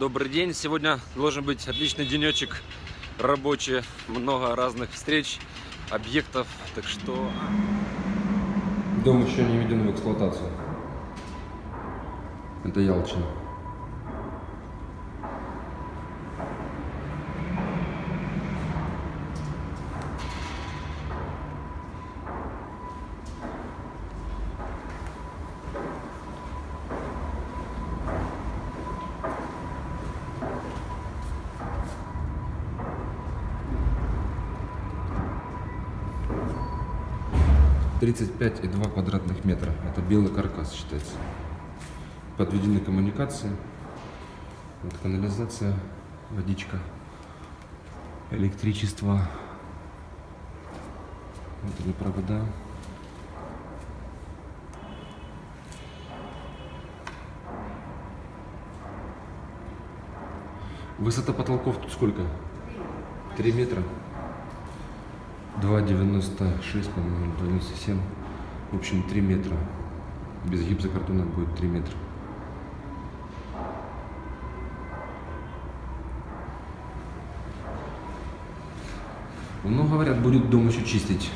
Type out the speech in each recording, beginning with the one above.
Добрый день! Сегодня должен быть отличный денечек рабочий, много разных встреч, объектов, так что... Дом еще не введен в эксплуатацию. Это Ялчина. 35,2 квадратных метра. Это белый каркас считается. Подведены коммуникации. Вот канализация, водичка, электричество, Вот внутренние провода. Высота потолков тут сколько? Три метра. 2,96, по-моему, 2,97. В общем, 3 метра. Без гипсокартона будет 3 метра. Ну, говорят, будет дом еще чистить.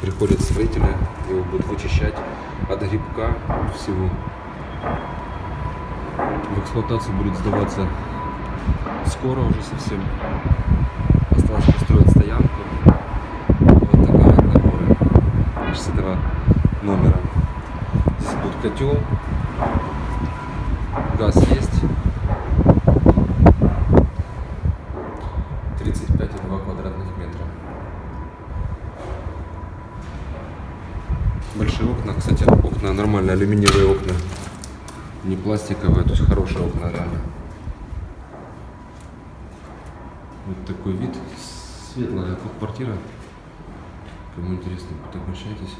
Приходят строители, его будут вычищать от грибка, всего. В эксплуатацию будет сдаваться скоро уже совсем. Осталось построить стоянку. Вот такая вот. С этого номера. Здесь будет котел. Газ есть. 35,2 квадратных метра. Большие окна. Кстати, окна нормальные, алюминиевые окна. Не пластиковые, то есть хорошие окна реально. Вот такой вид. Светлая квартира. Кому интересно, будет.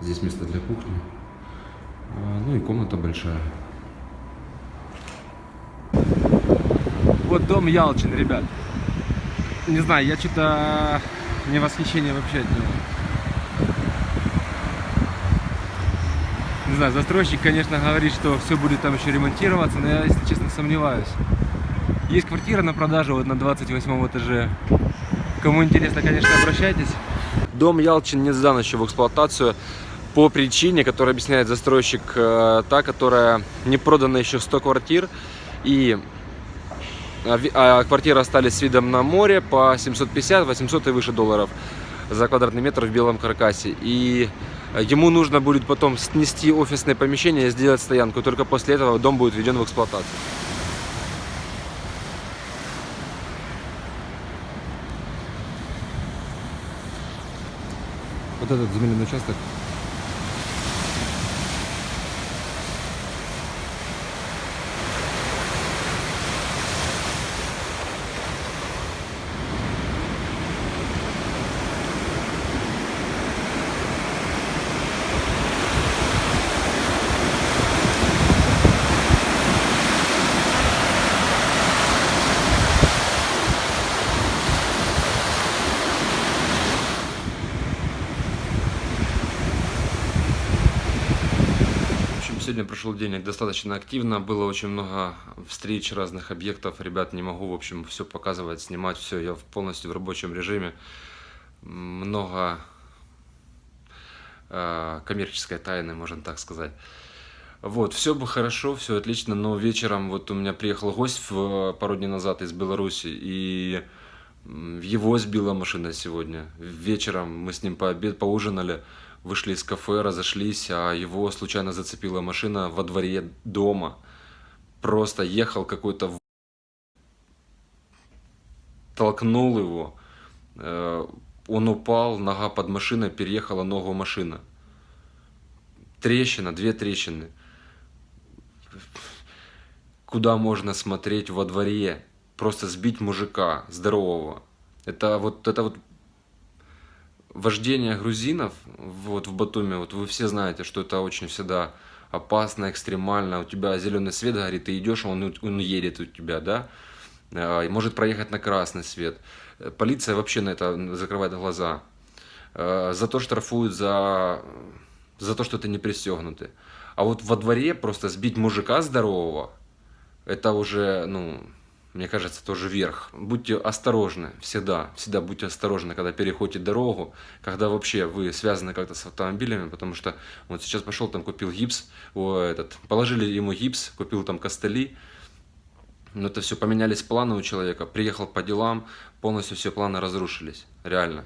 Здесь место для кухни. А, Ну и комната большая. Вот дом Ялчин, ребят. Не знаю, я что-то не восхищение вообще от него. Не знаю, застройщик, конечно, говорит, что все будет там еще ремонтироваться, но я, если честно, сомневаюсь. Есть квартира на продажу вот на 28 этаже. Кому интересно, конечно, обращайтесь. Дом Ялчин не сдан еще в эксплуатацию по причине, которую объясняет застройщик, э, та, которая не продана еще 100 квартир. И а а квартиры остались с видом на море по 750, 800 и выше долларов за квадратный метр в белом каркасе. И ему нужно будет потом снести офисное помещение и сделать стоянку. Только после этого дом будет введен в эксплуатацию. Вот этот земельный участок. Сегодня прошел день достаточно активно, было очень много встреч разных объектов. Ребят, не могу, в общем, все показывать, снимать, все, я полностью в рабочем режиме. Много э, коммерческой тайны, можно так сказать. Вот, все бы хорошо, все отлично, но вечером вот у меня приехал гость в, пару дней назад из Беларуси, и его сбила машина сегодня. Вечером мы с ним пообед, поужинали, вышли из кафе, разошлись, а его случайно зацепила машина во дворе дома. Просто ехал какой-то толкнул его, э, он упал, нога под машиной, переехала ногу машина. Трещина, две трещины. Куда можно смотреть во дворе? Просто сбить мужика здорового. Это вот это вот вождение грузинов вот в Батуми, вот вы все знаете, что это очень всегда опасно, экстремально. У тебя зеленый свет горит, ты идешь, он, он едет у тебя, да? А, может проехать на красный свет. Полиция вообще на это закрывает глаза. Э, За то штрафуют за, за то, что ты не пристегнутый. А вот во дворе просто сбить мужика здорового, это уже, ну, мне кажется, тоже верх. Будьте осторожны всегда, всегда будьте осторожны, когда переходите дорогу, когда вообще вы связаны как-то с автомобилями, потому что вот сейчас пошел там купил гипс, о, этот, положили ему гипс, купил там костыли, но это все поменялись планы у человека, приехал по делам, полностью все планы разрушились, реально.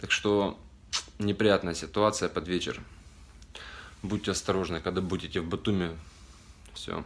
Так что неприятная ситуация под вечер. Будьте осторожны, когда будете в Батуми. Все.